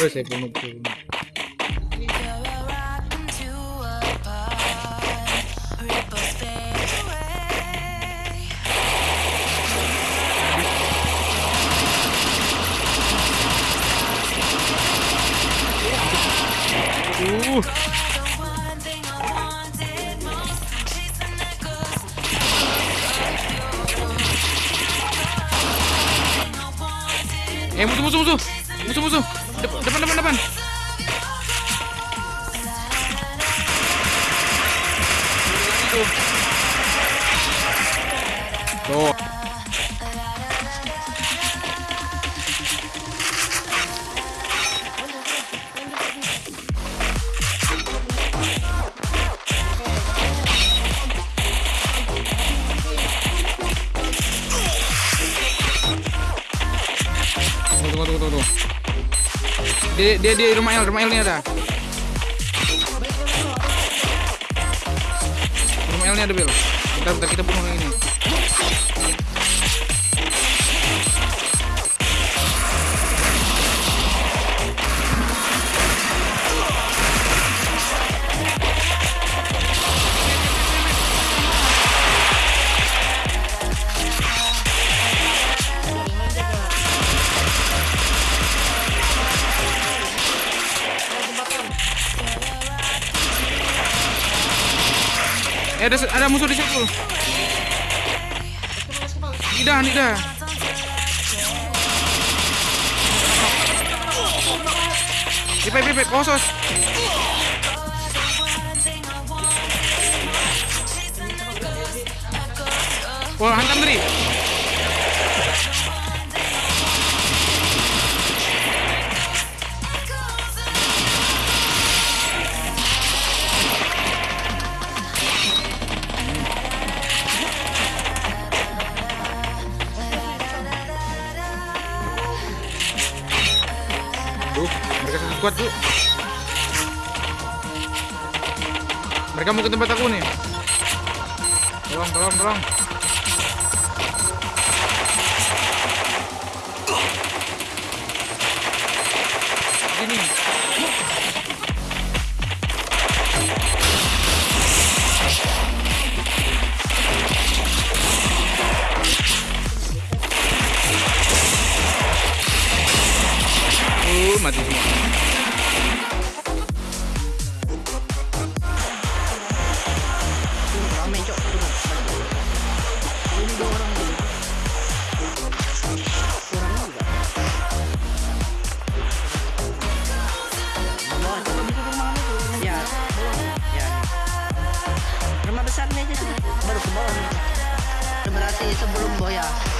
Eh, saya bunuh bunuh. Uh. Eh musuh musuh musuh musuh musuh dia dia di rumah El rumah El ini ada. Rumah El ini ada Bel bentar bentar kita bunuh ini Eh ada ada musuh di situ. Tidak, tidak. Ipep, ipep, posos. Wah, hantam ngeri. Squad tuh. Mereka mau ke tempat aku nih. Tolong, tolong, tolong. Sini. Uh, mati semua. Itu Berarti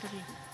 boundary.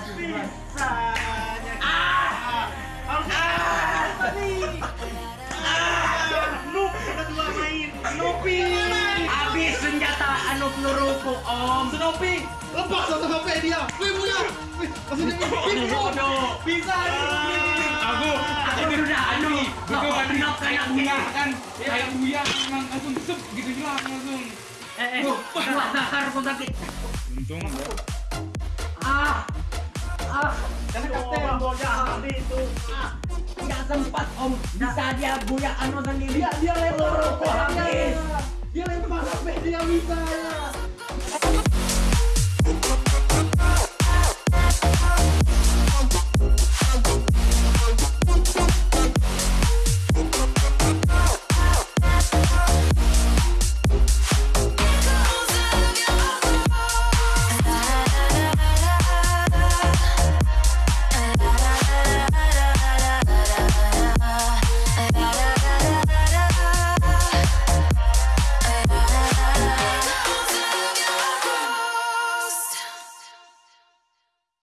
11 11 Habis senjata anu peluruku, Om. Snoopy, lepas HP dia. Wih punya. Maksudnya ini. Bisa. Aku, Aku sudah anu, kan? kenop kayak Buya kan, kayak buya langsung sep gitu hilang langsung. Eh, eh, buat dasar kau sakit. Untung. Ah, ah, Karena kapten habis itu. Ah, nggak sempat Om. Bisa dia buyak anu sendiri. dia dia lempar HP dia. lempar HP dia bisa.